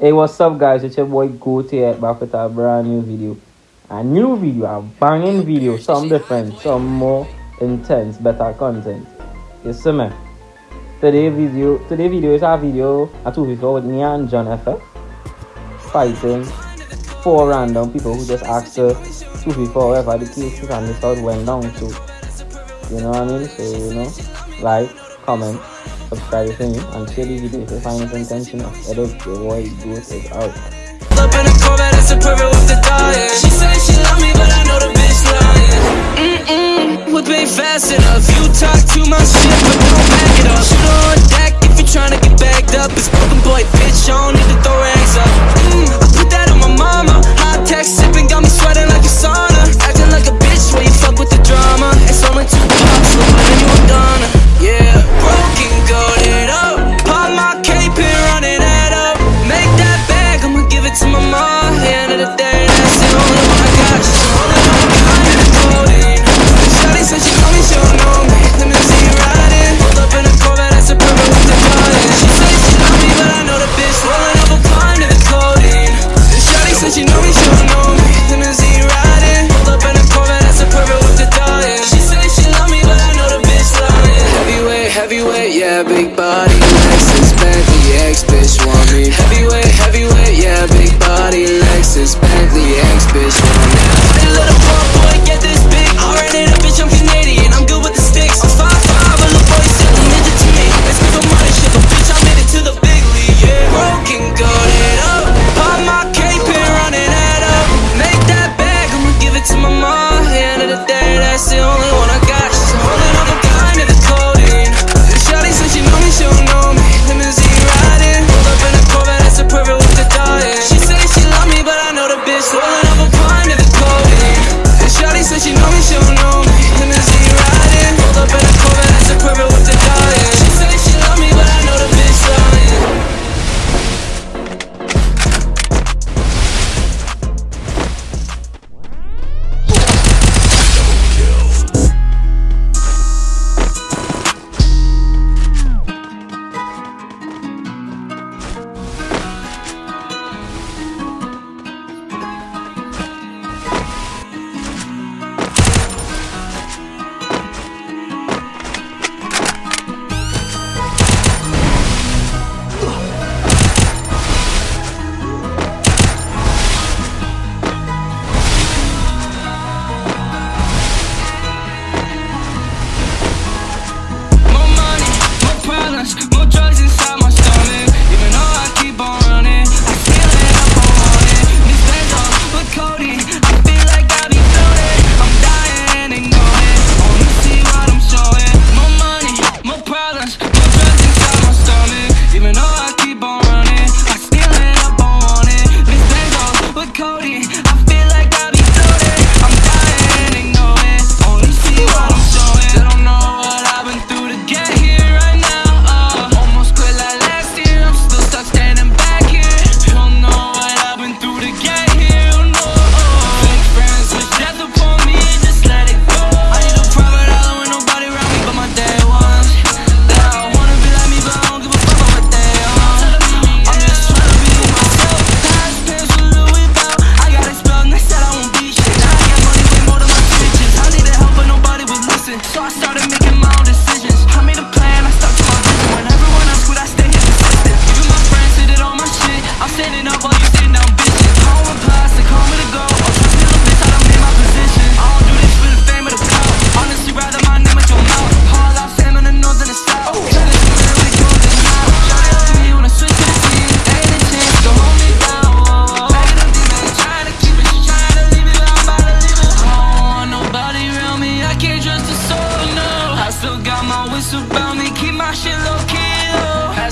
Hey, what's up, guys? It's your boy Goatee here back with a brand new video. A new video, a banging video, some different, some more intense, better content. You see me? Today video, today video is our video at 254 with me and John F fighting four random people who just asked her people whatever the cases and this all went down to. You know what I mean? So, you know, like, comment, comparison until within the final intention of adult the boy goes is out. Up in a that's a with the. She said she love me, but I know the bitch lying. Mm-mm, fast enough. You talk too much shit, but don't back it up.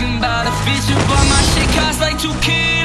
asking about a feature, but my shit costs like 2K.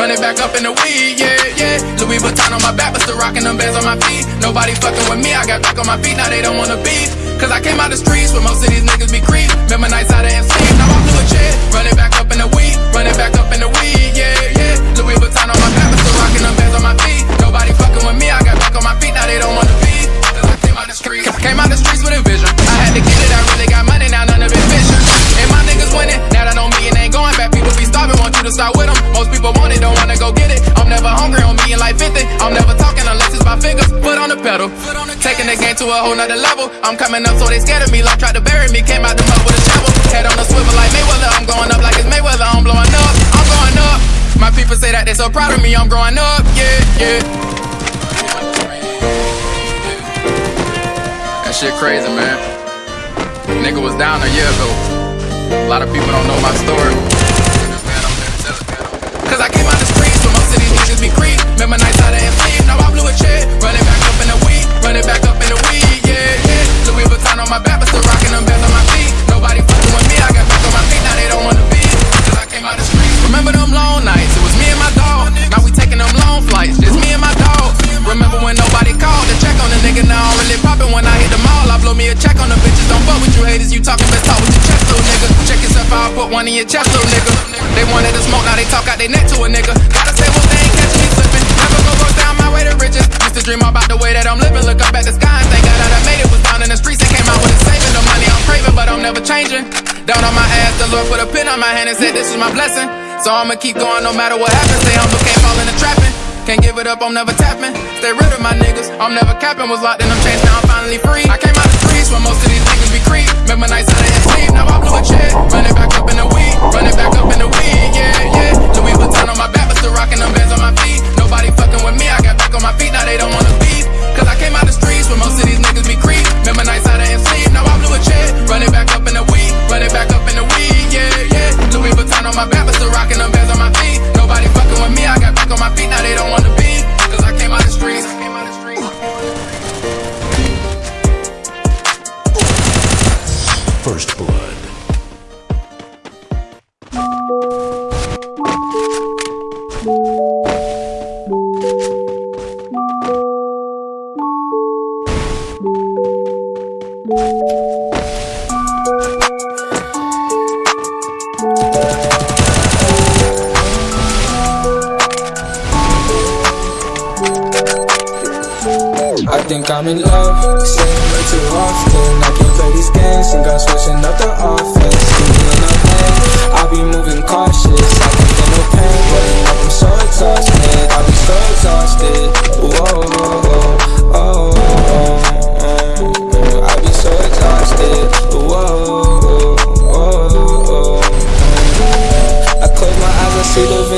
Run it back up in the weed, yeah, yeah. Louis Vuitton on my back, but still rocking them bands on my feet. Nobody fucking with me, I got back on my feet, now they don't wanna beef. Cause I came out the streets where most of these niggas be creep. Remember nights out of MC, now I'm doing shit. Run it back up in the weed, run it back up in the weed, yeah, yeah. Louis Vuitton on my back, but still rocking them bands on my feet. Nobody fucking with me, I got back on my feet, now they don't wanna beef. Cause I came out the streets, the streets with a vision. I had to get it, I really got money, now none of it vision. And my niggas winning, to start with them. Most people want it, don't wanna go get it. I'm never hungry on me and like 50. I'm never talking unless it's by fingers. Foot on the pedal, taking the game to a whole nother level. I'm coming up, so they scared of me. Like tried to bury me, came out the mud with a shovel. Head on the swivel like Mayweather. I'm going up like it's Mayweather. I'm blowing up, I'm going up. My people say that they so proud of me. I'm growing up, yeah, yeah. That shit crazy, man. Nigga was down a year ago. A lot of people don't know my story. Cause I came out the streets, but most of these niggas be creep. Remember nights out of MC, now I blew a check. Running back up in the weed, running back up in the weed, Gotta say one thing, catch me slipping. Never go go down my way to riches. Used to dream about the way that I'm living. Look up at the sky and thank God that I made it. Was down in the streets and came out with a saving. The money I'm craving, but I'm never changing. Down on my ass, the Lord put a pin on my hand and said this is my blessing. So I'ma keep going no matter what happens. Stay humble, can't fall into trapping. Can't give it up, I'm never tapping. Stay rid of my niggas. I'm never capping. Was locked in them chains, now I'm finally free. I came out the streets where most of these niggas be creep. Remember nights out of sleep, now I blew a check. Running back up in the weed, running back up in the weed, back on my feet, now they don't wanna beef. Cause I came out the streets where most of these niggas be creep. I'm in love,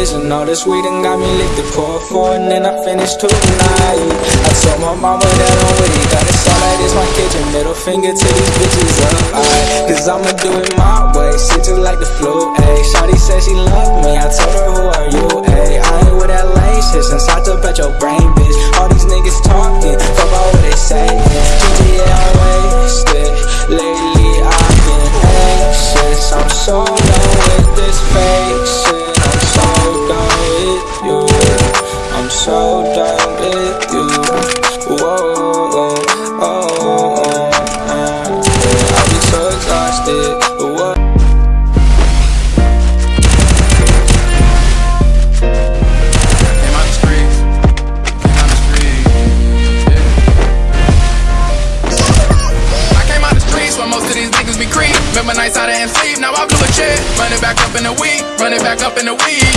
Vision All this weed and got me lit to pour for And then I finish tonight I told my mama that I'm with it. Got sound like this my kitchen Middle finger to these bitches up I, Cause I'ma do it my way Shit just like the flu, ayy. Shawty said she loved me. I told her who are you, ayy? I ain't with that lame shit Since I took at your brain, bitch. All these niggas talking Fuck about what they say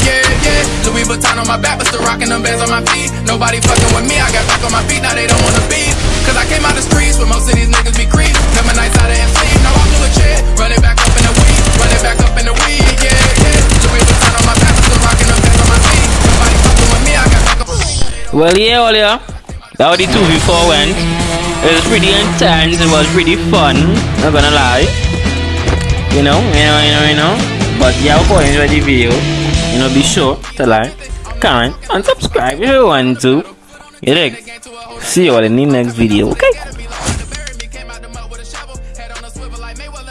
yeah, yeah. Louis Vuitton on my back, but still rocking them bands on my feet. Nobody fucking with me, I got back on my feet, now they don't wanna beef. Cause I came out the streets where most of these niggas be creep. Out of sleep, now I blew a check. Running back up in the weed, running back up in the weed, yeah, yeah. Louis Vuitton on my back, but still rocking them bands on my feet. Nobody fucking with me, I got back on Well, yeah, well, yeah. That was the 2v4 went. It was pretty intense. It was pretty fun. Not gonna lie. You know, you know, you know, you know. But yeah, hope you enjoyed the video. You know, be sure to like, comment, and subscribe if you want to. See you all in the next video, okay?